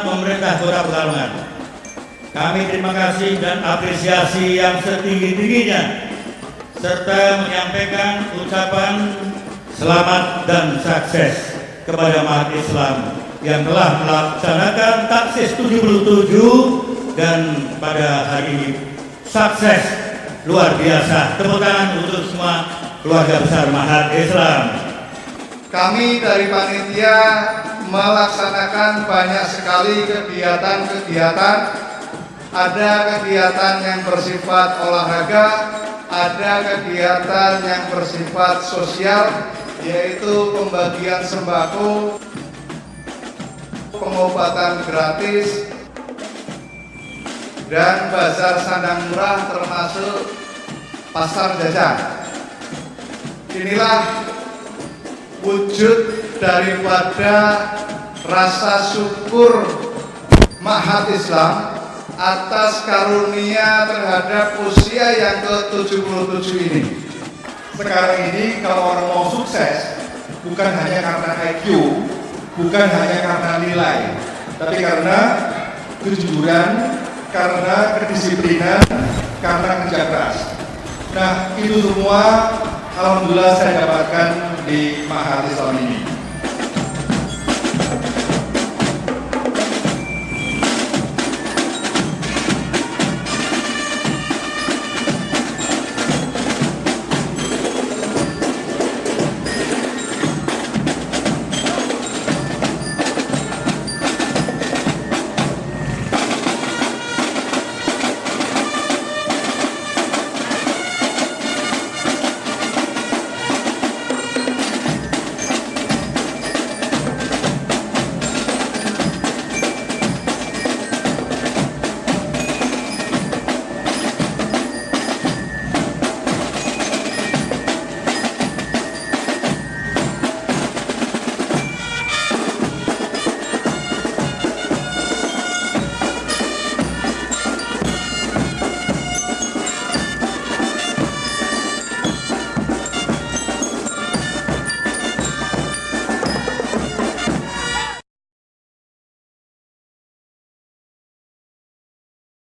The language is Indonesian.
pemerintah Kota Pekalongan. Kami terima kasih dan apresiasi yang setinggi-tingginya serta menyampaikan ucapan selamat dan sukses kepada umat Islam yang telah melaksanakan taksis 77 dan pada hari ini sukses luar biasa. Tepuk tangan untuk semua keluarga besar Mahat Islam. Kami dari panitia melaksanakan banyak sekali kegiatan-kegiatan. Ada kegiatan yang bersifat olahraga, ada kegiatan yang bersifat sosial, yaitu pembagian sembako, pengobatan gratis, dan bazar sandang murah termasuk pasar jajan. Inilah wujud daripada rasa syukur Mahat Islam atas karunia terhadap usia yang ke-77 ini. Sekarang ini kalau orang mau sukses, bukan hanya karena IQ, bukan hanya karena nilai, tapi karena kejujuran, karena kedisiplinan, karena kerja keras. Nah, itu semua Alhamdulillah saya dapatkan di Mahat Islam ini.